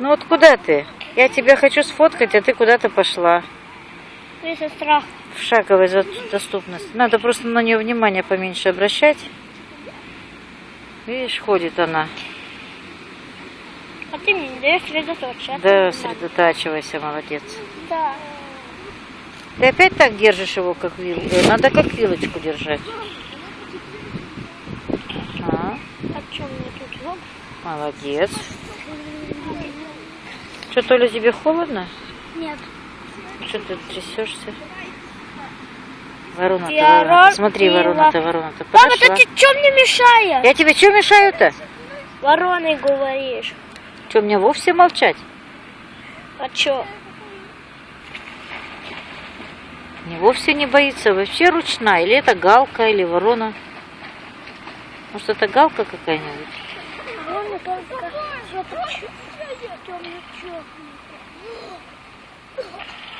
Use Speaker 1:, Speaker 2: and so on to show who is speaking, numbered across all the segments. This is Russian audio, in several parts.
Speaker 1: Ну вот куда ты? Я тебя хочу сфоткать, а ты куда-то пошла.
Speaker 2: Ты сестра.
Speaker 1: В шаговой доступности. Надо просто на нее внимание поменьше обращать. Видишь, ходит она.
Speaker 2: А ты мне не даешь сосредоточиться.
Speaker 1: Да, сосредотачивайся, молодец.
Speaker 2: Да.
Speaker 1: Ты опять так держишь его, как вилку? Надо как вилочку держать. А,
Speaker 2: А что мне тут?
Speaker 1: Молодец. Что, Толя, тебе холодно?
Speaker 2: Нет.
Speaker 1: Что ты трясешься? Ворона-то, ворона Смотри, ворона-то, ворона-то.
Speaker 2: Папа,
Speaker 1: Подошла.
Speaker 2: ты что мне мешаешь?
Speaker 1: Я тебе что мешаю-то?
Speaker 2: Вороной говоришь.
Speaker 1: Что, мне вовсе молчать?
Speaker 2: А что?
Speaker 1: Не вовсе не боится, вообще ручная. Или это галка, или ворона. Может, это галка какая-нибудь?
Speaker 2: Ворона темно-черный.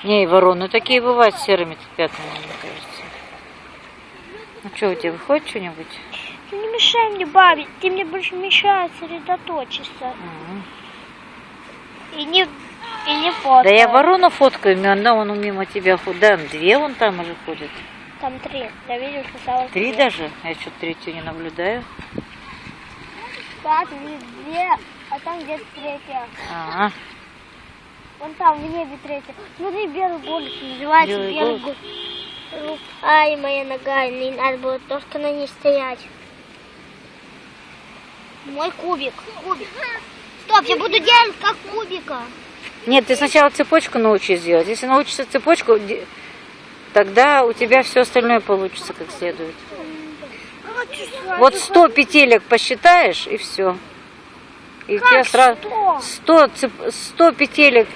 Speaker 1: Не, и вороны такие бывают серыми пятнами, мне кажется. Ну что, у тебя выходит что-нибудь?
Speaker 2: Ты не мешай мне бабить, ты мне больше мешаешь сосредоточиться.
Speaker 1: М.
Speaker 2: И не, и не фото.
Speaker 1: Да я ворону фоткаю, она вон мимо тебя ходит. Да, две вон там уже ходят.
Speaker 2: Там три. Я видел, что
Speaker 1: Три даже? Я что-то третью не наблюдаю.
Speaker 2: Так, две, а там где-то третья.
Speaker 1: А,
Speaker 2: Вон там, в небе третья. Смотри, белый голубь называется
Speaker 1: Белый
Speaker 2: белый,
Speaker 1: голубь.
Speaker 2: голубь. Ай, моя нога, не надо было только на ней стоять. Мой кубик. Кубик. Стоп, я буду делать как кубика.
Speaker 1: Нет, ты сначала цепочку научись делать. Если научишься цепочку, тогда у тебя все остальное получится как следует. Вот 100 петелек посчитаешь, и все. И
Speaker 2: Как
Speaker 1: сразу
Speaker 2: 100?
Speaker 1: 100, цеп- 100 петелек.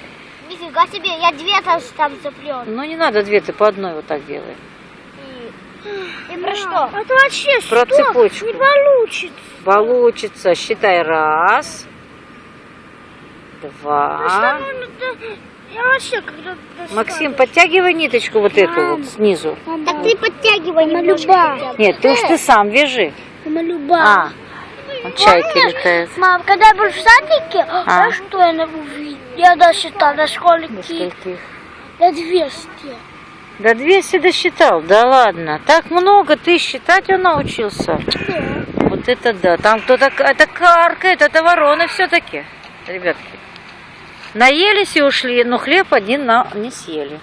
Speaker 2: Нифига себе, я две там, там цеплен.
Speaker 1: Ну не надо две, ты по одной вот так делай.
Speaker 2: И про что? Это вообще
Speaker 1: Про цепочку.
Speaker 2: Не получится.
Speaker 1: Получится. Считай раз, два.
Speaker 2: Я вообще когда
Speaker 1: Максим, подтягивай ниточку вот эту вот снизу.
Speaker 2: Так ты подтягивай немножко.
Speaker 1: Нет, ты уж ты сам вяжи.
Speaker 2: Малюба.
Speaker 1: А, вот чайки летают.
Speaker 2: Мам, когда я был в садике,
Speaker 1: А.
Speaker 2: а что я на- увидел? Я досчитал до скольки?
Speaker 1: До скольких?
Speaker 2: До 200.
Speaker 1: До 200 досчитал, да ладно. Так много, ты считать он научился. Вот это да. Там кто-то, это каркает, это вороны все-таки, ребятки. Наелись и ушли, но хлеб один на, не съели.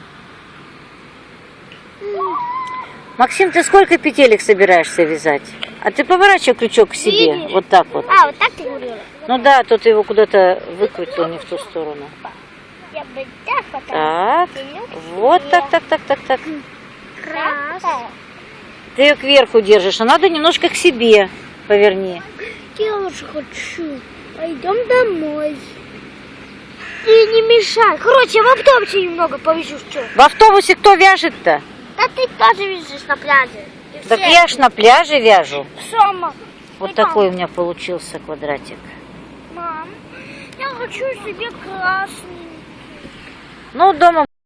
Speaker 1: Максим, ты сколько петелек собираешься вязать? А ты поворачивай крючок к себе,
Speaker 2: Видишь?
Speaker 1: вот так вот.
Speaker 2: А, вот так ты говорила?
Speaker 1: Ну да, тут его куда-то выкрутил не в ту сторону.
Speaker 2: Я бы так потом.
Speaker 1: Так, вот так, так, так, так, так.
Speaker 2: Раз.
Speaker 1: Ты ее кверху держишь, а надо немножко к себе поверни.
Speaker 2: Я уже хочу. Пойдем домой. Ты не мешай. Короче, я в автобусе немного повезу, что?
Speaker 1: В автобусе кто вяжет-то?
Speaker 2: Да ты тоже везешь на пляже. И
Speaker 1: Так
Speaker 2: все.
Speaker 1: я ж на пляже вяжу.
Speaker 2: Сама.
Speaker 1: Вот
Speaker 2: там.
Speaker 1: такой у меня получился квадратик.
Speaker 2: Мам, я хочу себе красный.
Speaker 1: Ну, дома